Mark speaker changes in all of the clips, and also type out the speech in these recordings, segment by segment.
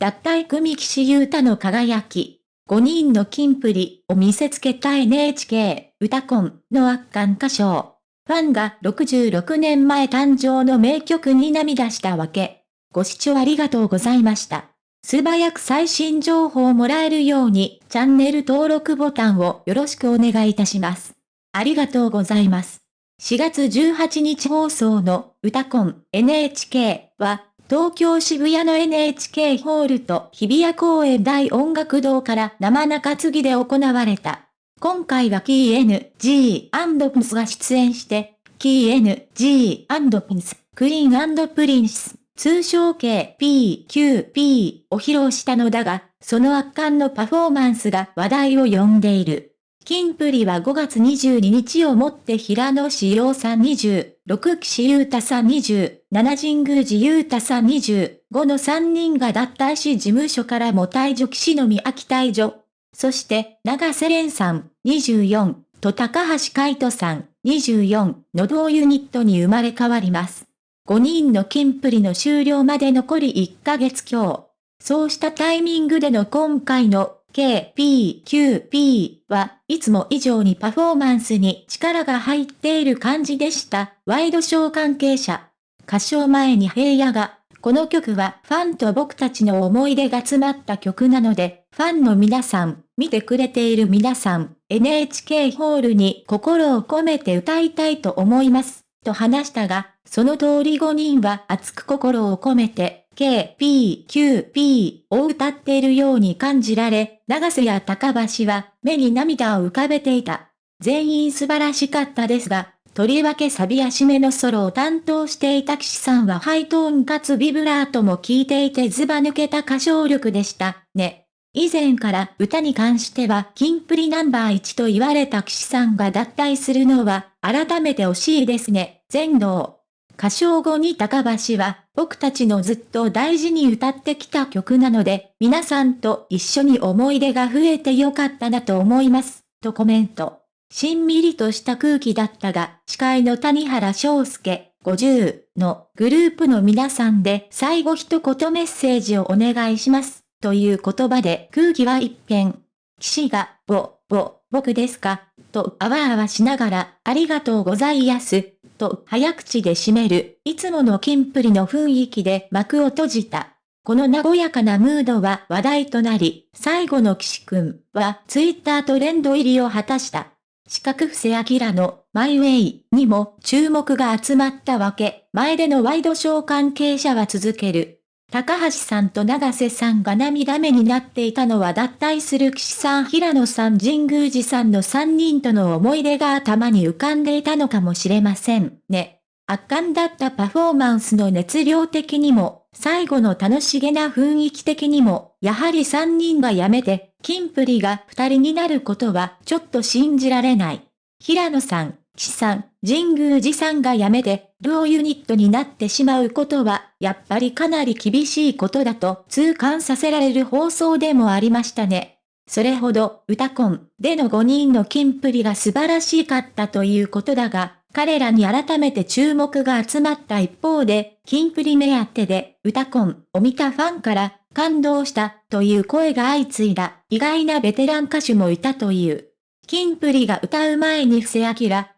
Speaker 1: 脱退組岸優太の輝き、5人の金プリを見せつけた NHK 歌コンの圧巻歌唱。ファンが66年前誕生の名曲に涙したわけ。ご視聴ありがとうございました。素早く最新情報をもらえるようにチャンネル登録ボタンをよろしくお願いいたします。ありがとうございます。4月18日放送の歌コン NHK は東京渋谷の NHK ホールと日比谷公園大音楽堂から生中継ぎで行われた。今回はキー N, G, プンスが出演して、キー N, G, プンス、クイーンプリンス、通称系 P, Q, P を披露したのだが、その圧巻のパフォーマンスが話題を呼んでいる。金プリは5月22日をもって平野志陽さん20、6岸優太さん27神宮寺優太さん20、5の3人が脱退し事務所からも退場岸の宮秋退場。そして長瀬廉さん24と高橋海人さん24の同ユニットに生まれ変わります。5人の金プリの終了まで残り1ヶ月強。そうしたタイミングでの今回の K、P、Q、P はいつも以上にパフォーマンスに力が入っている感じでした。ワイドショー関係者。歌唱前に平野が、この曲はファンと僕たちの思い出が詰まった曲なので、ファンの皆さん、見てくれている皆さん、NHK ホールに心を込めて歌いたいと思います。と話したが、その通り5人は熱く心を込めて、K、P、Q、P を歌っているように感じられ、長瀬や高橋は目に涙を浮かべていた。全員素晴らしかったですが、とりわけサビや締めのソロを担当していた岸さんはハイトーンかつビブラートも効いていてズバ抜けた歌唱力でした、ね。以前から歌に関しては金プリナンバー1と言われた岸さんが脱退するのは改めて惜しいですね、全能。歌唱後に高橋は、僕たちのずっと大事に歌ってきた曲なので、皆さんと一緒に思い出が増えてよかったなと思います、とコメント。しんみりとした空気だったが、司会の谷原章介、50のグループの皆さんで最後一言メッセージをお願いします、という言葉で空気は一変。騎士が、ぼ、ぼ、僕ですか、とあわあわしながら、ありがとうございやす、と早口で締める、いつものキンプリの雰囲気で幕を閉じた。この和やかなムードは話題となり、最後の岸くんはツイッタートレンド入りを果たした。四角伏せ明のマイウェイにも注目が集まったわけ。前でのワイドショー関係者は続ける。高橋さんと長瀬さんが涙目になっていたのは脱退する岸さん平野さん神宮寺さんの3人との思い出が頭に浮かんでいたのかもしれませんね。圧巻だったパフォーマンスの熱量的にも、最後の楽しげな雰囲気的にも、やはり3人が辞めて、金プリが2人になることはちょっと信じられない。平野さん、岸さん、神宮寺さんが辞めて、両ユニットになってしまうことは、やっぱりかなり厳しいことだと痛感させられる放送でもありましたね。それほど、歌コンでの5人の金プリが素晴らしかったということだが、彼らに改めて注目が集まった一方で、金プリ目当てで、歌コンを見たファンから、感動したという声が相次いだ意外なベテラン歌手もいたという。金プリが歌う前に布施明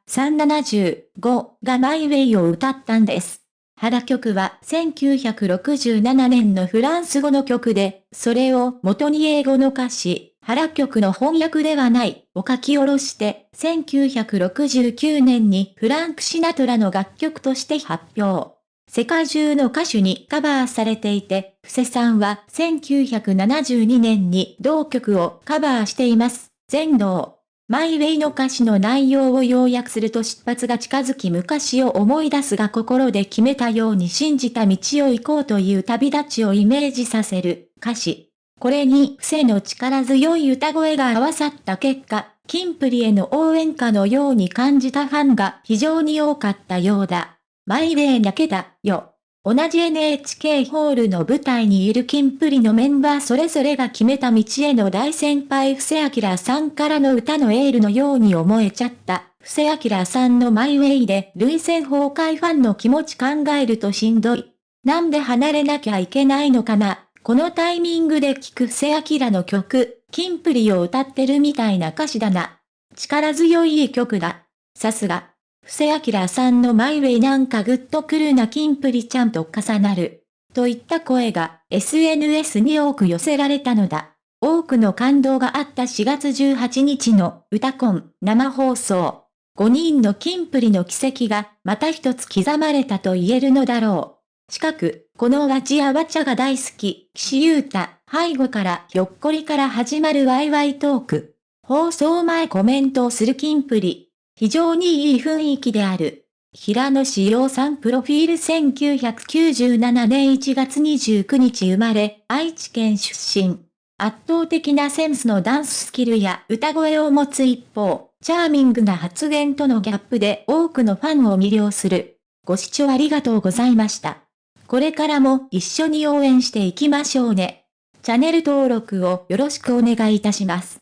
Speaker 1: 375がマイウェイを歌ったんです。原曲は1967年のフランス語の曲で、それを元に英語の歌詞、原曲の翻訳ではないを書き下ろして、1969年にフランク・シナトラの楽曲として発表。世界中の歌手にカバーされていて、布施さんは1972年に同曲をカバーしています。全能。マイウェイの歌詞の内容を要約すると出発が近づき昔を思い出すが心で決めたように信じた道を行こうという旅立ちをイメージさせる歌詞。これに伏せの力強い歌声が合わさった結果、キンプリへの応援歌のように感じたファンが非常に多かったようだ。マイウェイだけだよ。同じ NHK ホールの舞台にいるキンプリのメンバーそれぞれが決めた道への大先輩布施明さんからの歌のエールのように思えちゃった。布施明さんのマイウェイで類戦崩壊ファンの気持ち考えるとしんどい。なんで離れなきゃいけないのかなこのタイミングで聴く布施明の曲、キンプリを歌ってるみたいな歌詞だな。力強い曲だ。さすが。布施明さんのマイウェイなんかグッとくるなキンプリちゃんと重なる。といった声が SNS に多く寄せられたのだ。多くの感動があった4月18日の歌コン生放送。5人のキンプリの奇跡がまた一つ刻まれたと言えるのだろう。近く、このガチやわちゃが大好き、岸優太、背後からひょっこりから始まるワイワイトーク。放送前コメントをするキンプリ。非常にいい雰囲気である。平野志陽さんプロフィール1997年1月29日生まれ、愛知県出身。圧倒的なセンスのダンススキルや歌声を持つ一方、チャーミングな発言とのギャップで多くのファンを魅了する。ご視聴ありがとうございました。これからも一緒に応援していきましょうね。チャンネル登録をよろしくお願いいたします。